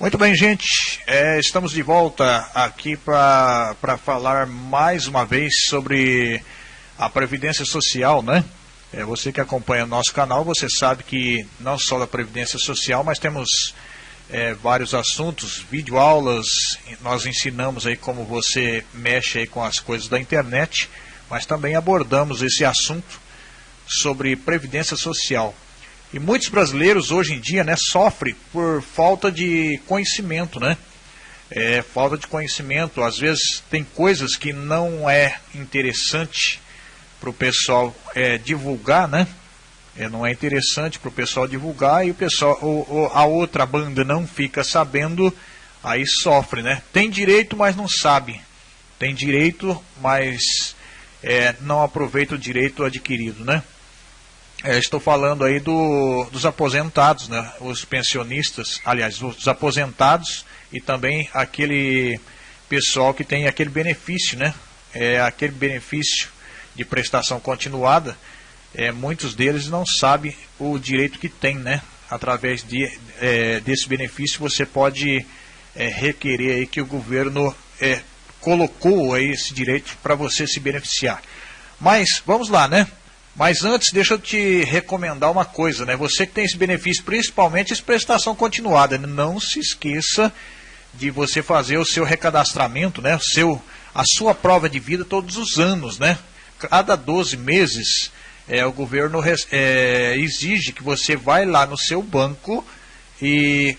Muito bem, gente. É, estamos de volta aqui para falar mais uma vez sobre a Previdência Social, né? É, você que acompanha o nosso canal, você sabe que não só da Previdência Social, mas temos é, vários assuntos, videoaulas, nós ensinamos aí como você mexe aí com as coisas da internet, mas também abordamos esse assunto sobre Previdência Social. E muitos brasileiros hoje em dia né, sofrem por falta de conhecimento, né? É, falta de conhecimento. Às vezes tem coisas que não é interessante para o pessoal é, divulgar, né? É, não é interessante para o pessoal divulgar e o pessoal, a outra banda não fica sabendo, aí sofre, né? Tem direito, mas não sabe. Tem direito, mas é, não aproveita o direito adquirido, né? É, estou falando aí do, dos aposentados, né? os pensionistas, aliás, os aposentados e também aquele pessoal que tem aquele benefício, né? É, aquele benefício de prestação continuada, é, muitos deles não sabem o direito que tem, né? Através de, é, desse benefício você pode é, requerer aí que o governo é, colocou aí esse direito para você se beneficiar. Mas vamos lá, né? Mas antes, deixa eu te recomendar uma coisa, né? Você que tem esse benefício, principalmente essa prestação continuada, não se esqueça de você fazer o seu recadastramento, né? O seu, a sua prova de vida todos os anos, né? Cada 12 meses, é, o governo é, exige que você vai lá no seu banco e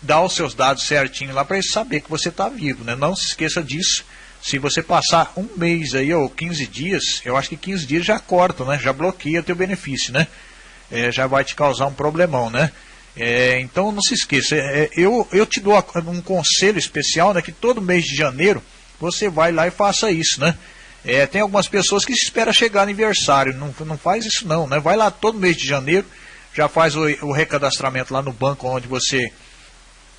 dá os seus dados certinho lá para ele saber que você está vivo, né? Não se esqueça disso se você passar um mês aí, ou 15 dias, eu acho que 15 dias já corta, né? Já bloqueia teu benefício, né? É, já vai te causar um problemão, né? É, então não se esqueça, é, eu, eu te dou um conselho especial, né? Que todo mês de janeiro você vai lá e faça isso, né? É, tem algumas pessoas que esperam chegar aniversário, não, não faz isso não, né? Vai lá todo mês de janeiro, já faz o, o recadastramento lá no banco onde você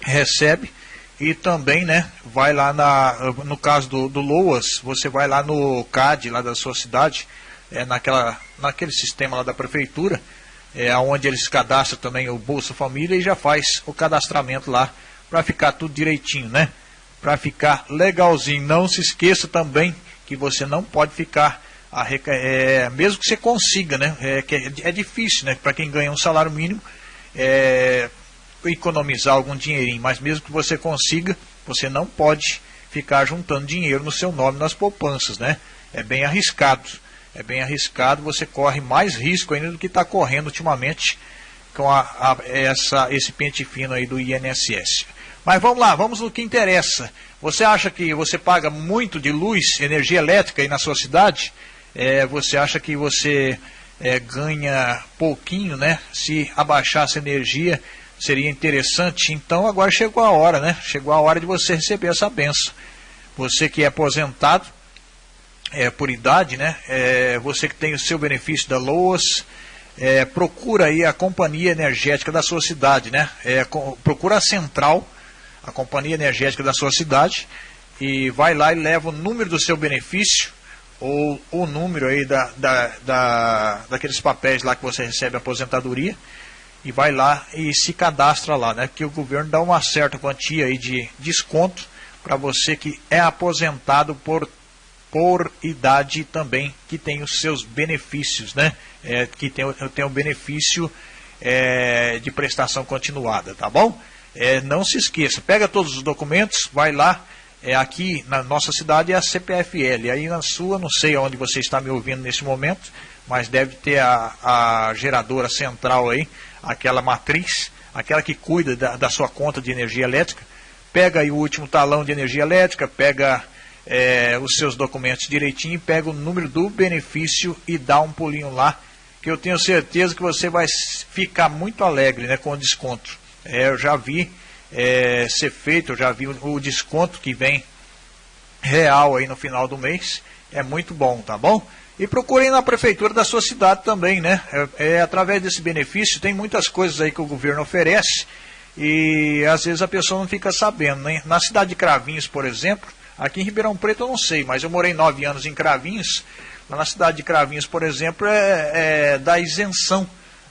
recebe e também, né, vai lá na, no caso do, do Loas, você vai lá no CAD, lá da sua cidade, é, naquela, naquele sistema lá da prefeitura, é, onde eles cadastram também o Bolsa Família e já faz o cadastramento lá para ficar tudo direitinho, né? Para ficar legalzinho. Não se esqueça também que você não pode ficar, a, é, mesmo que você consiga, né? É, é, é difícil, né? Para quem ganha um salário mínimo, é, economizar algum dinheirinho, mas mesmo que você consiga, você não pode ficar juntando dinheiro no seu nome nas poupanças, né? É bem arriscado. É bem arriscado, você corre mais risco ainda do que está correndo ultimamente com a, a, essa, esse pente fino aí do INSS. Mas vamos lá, vamos no que interessa. Você acha que você paga muito de luz, energia elétrica aí na sua cidade? É, você acha que você é, ganha pouquinho, né? Se abaixar essa energia, seria interessante. Então agora chegou a hora, né? Chegou a hora de você receber essa benção. Você que é aposentado é, por idade, né? É, você que tem o seu benefício da LOAS, é, procura aí a companhia energética da sua cidade, né? É, procura a central, a companhia energética da sua cidade, e vai lá e leva o número do seu benefício ou o número aí da, da, da, daqueles papéis lá que você recebe aposentadoria e vai lá e se cadastra lá, né? Que o governo dá uma certa quantia aí de desconto para você que é aposentado por, por idade também, que tem os seus benefícios, né? É, que tem, tem o benefício é, de prestação continuada, tá bom? É, não se esqueça, pega todos os documentos, vai lá, é, aqui na nossa cidade é a CPFL, aí na sua, não sei onde você está me ouvindo nesse momento, mas deve ter a, a geradora central aí, aquela matriz, aquela que cuida da, da sua conta de energia elétrica, pega aí o último talão de energia elétrica, pega é, os seus documentos direitinho, pega o número do benefício e dá um pulinho lá, que eu tenho certeza que você vai ficar muito alegre né, com o desconto. É, eu já vi é, ser feito, eu já vi o, o desconto que vem real aí no final do mês, é muito bom, tá bom? E procurem na prefeitura da sua cidade também, né? É, é, através desse benefício, tem muitas coisas aí que o governo oferece e às vezes a pessoa não fica sabendo, né? Na cidade de Cravinhos, por exemplo, aqui em Ribeirão Preto eu não sei, mas eu morei nove anos em Cravinhos. Lá na cidade de Cravinhos, por exemplo, é, é da isenção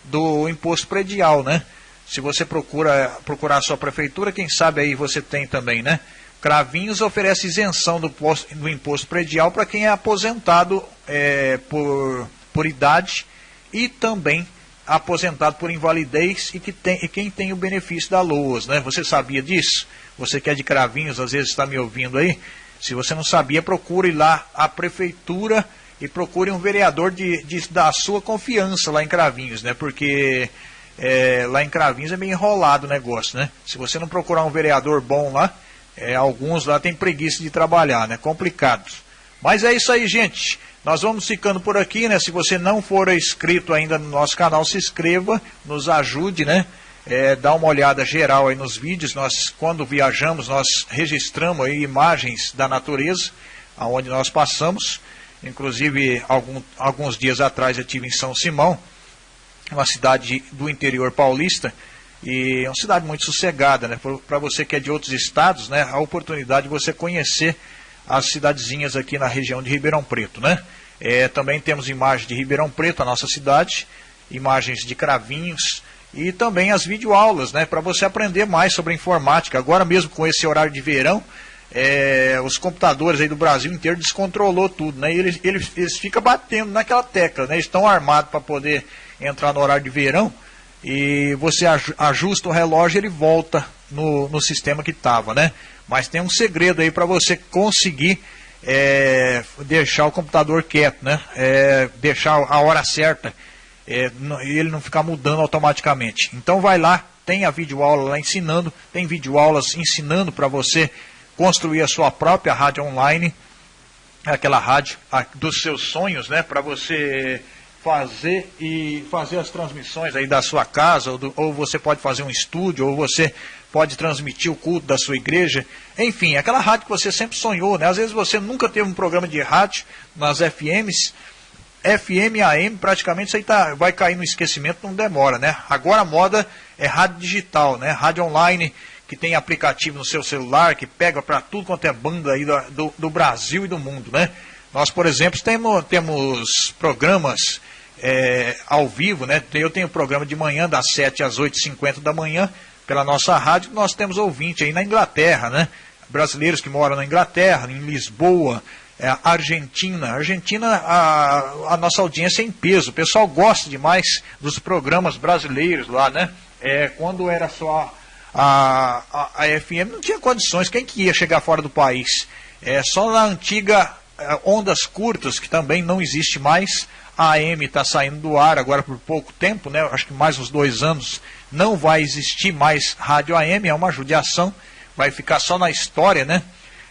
do imposto predial, né? Se você procura procurar a sua prefeitura, quem sabe aí você tem também, né? Cravinhos oferece isenção do, posto, do imposto predial para quem é aposentado é, por, por idade e também aposentado por invalidez e, que tem, e quem tem o benefício da LOAS, né? Você sabia disso? Você que é de Cravinhos, às vezes está me ouvindo aí. Se você não sabia, procure lá a prefeitura e procure um vereador de, de da sua confiança lá em Cravinhos, né? Porque é, lá em Cravinhos é meio enrolado o negócio, né? Se você não procurar um vereador bom lá, é, alguns lá têm preguiça de trabalhar, né? Complicados. Mas é isso aí, gente. Nós vamos ficando por aqui, né? Se você não for inscrito ainda no nosso canal, se inscreva, nos ajude, né? É, dá uma olhada geral aí nos vídeos. Nós, quando viajamos, nós registramos aí imagens da natureza, aonde nós passamos. Inclusive, algum, alguns dias atrás eu tive em São Simão, uma cidade do interior paulista, e é uma cidade muito sossegada, né? Para você que é de outros estados, né? A oportunidade de você conhecer as cidadezinhas aqui na região de Ribeirão Preto, né? É, também temos imagens de Ribeirão Preto, a nossa cidade, imagens de Cravinhos e também as videoaulas, né? Para você aprender mais sobre informática. Agora mesmo com esse horário de verão, é, os computadores aí do Brasil inteiro descontrolou tudo, né? E eles, eles, eles ficam batendo naquela tecla, né? Eles estão armados para poder entrar no horário de verão e você ajusta o relógio ele volta no, no sistema que estava, né? Mas tem um segredo aí para você conseguir é, deixar o computador quieto, né? É, deixar a hora certa é, ele não ficar mudando automaticamente. Então vai lá, tem a videoaula lá ensinando, tem videoaulas ensinando para você construir a sua própria rádio online, aquela rádio dos seus sonhos, né? Para você fazer e fazer as transmissões aí da sua casa, ou, do, ou, você pode fazer um estúdio, ou você pode transmitir o culto da sua igreja. Enfim, aquela rádio que você sempre sonhou, né? Às vezes você nunca teve um programa de rádio nas FMs, FM, AM, praticamente isso aí tá, vai cair no esquecimento, não demora, né? Agora a moda é rádio digital, né? Rádio online, que tem aplicativo no seu celular, que pega para tudo quanto é banda aí do, do, Brasil e do mundo, né? Nós, por exemplo, temos, temos programas é, ao vivo, né? Eu tenho programa de manhã das 7 às 8h50 da manhã pela nossa rádio. Nós temos ouvinte aí na Inglaterra, né? Brasileiros que moram na Inglaterra, em Lisboa, é, Argentina. Argentina, a, a, nossa audiência é em peso. O pessoal gosta demais dos programas brasileiros lá, né? É, quando era só a, a, a, FM, não tinha condições. Quem que ia chegar fora do país? É, só na antiga é, Ondas Curtas, que também não existe mais, AM está saindo do ar agora por pouco tempo, né? acho que mais uns dois anos não vai existir mais rádio AM, é uma judiação, vai ficar só na história, né?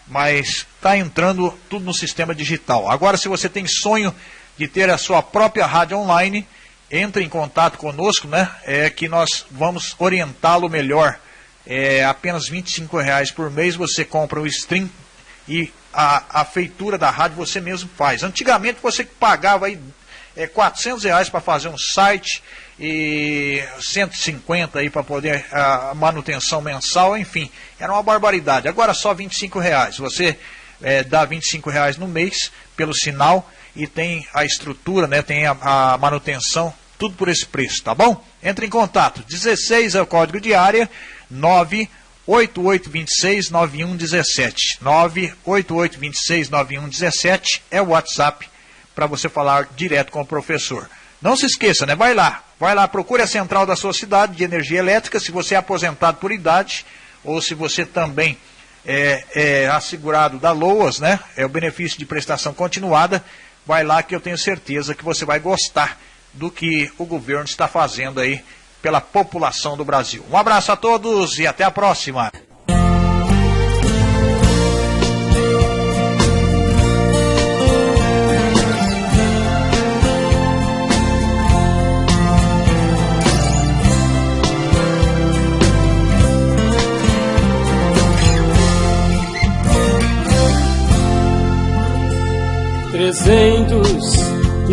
Mas está entrando tudo no sistema digital. Agora, se você tem sonho de ter a sua própria rádio online, entre em contato conosco, né? É que nós vamos orientá-lo melhor. É apenas R$ reais por mês você compra o stream e a, a feitura da rádio você mesmo faz. Antigamente você pagava aí é, 400 reais para fazer um site e 150 aí para poder a manutenção mensal, enfim, era uma barbaridade. Agora só 25 reais. Você é, dá 25 reais no mês pelo sinal e tem a estrutura, né, tem a, a manutenção, tudo por esse preço, tá bom? Entre em contato. 16 é o código de área, 9 8826-9117. 98826-9117 é o WhatsApp para você falar direto com o professor. Não se esqueça, né? Vai lá, vai lá, procure a central da sua cidade de energia elétrica, se você é aposentado por idade, ou se você também é, é assegurado da LOAS, né? É o benefício de prestação continuada. Vai lá que eu tenho certeza que você vai gostar do que o governo está fazendo aí pela população do Brasil. Um abraço a todos e até a próxima.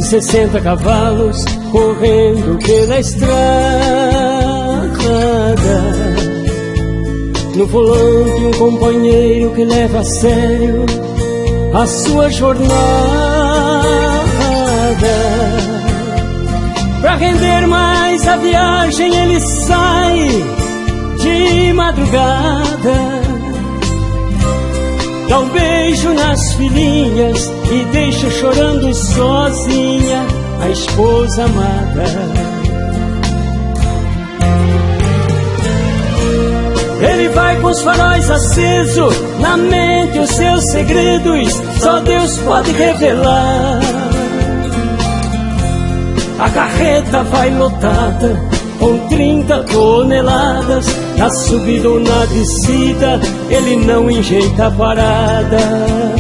E sessenta cavalos correndo pela estrada. No volante, um companheiro que leva a sério a sua jornada. Pra render mais a viagem, ele sai de madrugada. Dá um beijo nas filhinhas e deixa chorando sozinha a esposa amada. Ele vai com os faróis acesos, na mente os seus segredos, só Deus pode revelar. A carreta vai lotada com 30 toneladas, na subida ou na descida, ele não enjeita a parada.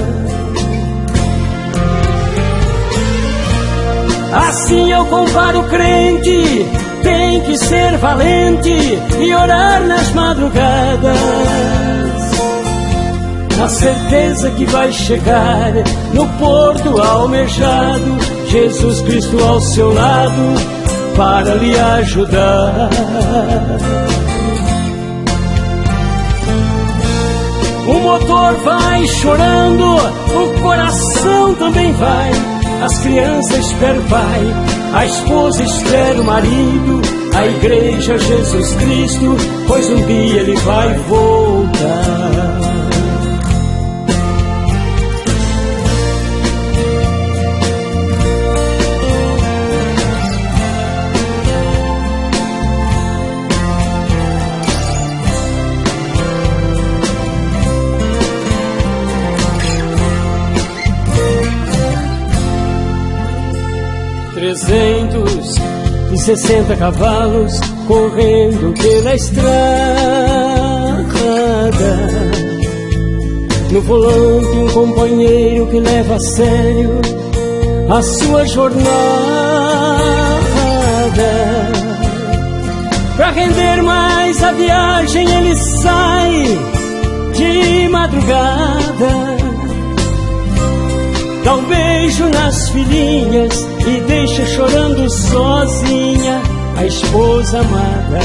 Assim eu comparo o crente tem que ser valente e orar nas madrugadas. Na certeza que vai chegar no porto almejado, Jesus Cristo ao seu lado para lhe ajudar. O motor vai chorando, o coração também vai. As crianças esperam o pai, a esposa espera o marido, a igreja Jesus Cristo, pois um dia ele vai voltar. Trezentos e sessenta cavalos correndo pela estrada. No volante um companheiro que leva a sério a sua jornada. Para render mais a viagem ele sai de madrugada beijo nas filhinhas e deixa chorando sozinha a esposa amada.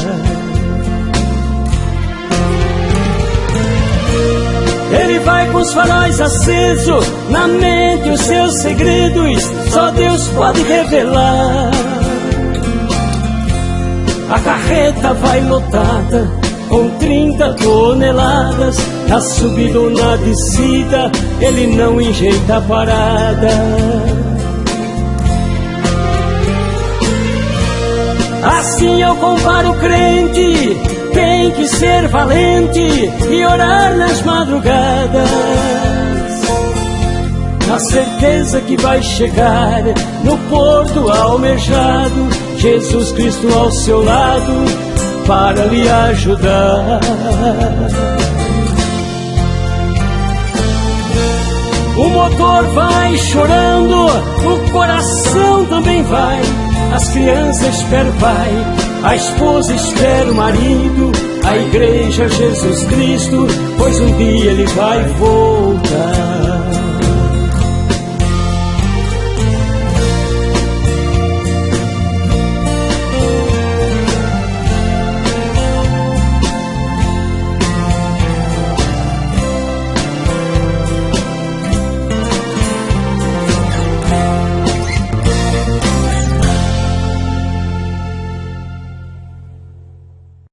Ele vai com os faróis acesos, na mente os seus segredos, só Deus pode revelar. A carreta vai lotada com 30 toneladas, na subida ou na descida, ele não enjeita a parada. Assim eu comparo o crente, tem que ser valente e orar nas madrugadas. Na certeza que vai chegar no porto almejado, Jesus Cristo ao seu lado para lhe ajudar. O motor vai chorando, o coração também vai. As crianças esperam o pai, a esposa espera o marido, a igreja Jesus Cristo, pois um dia ele vai voltar.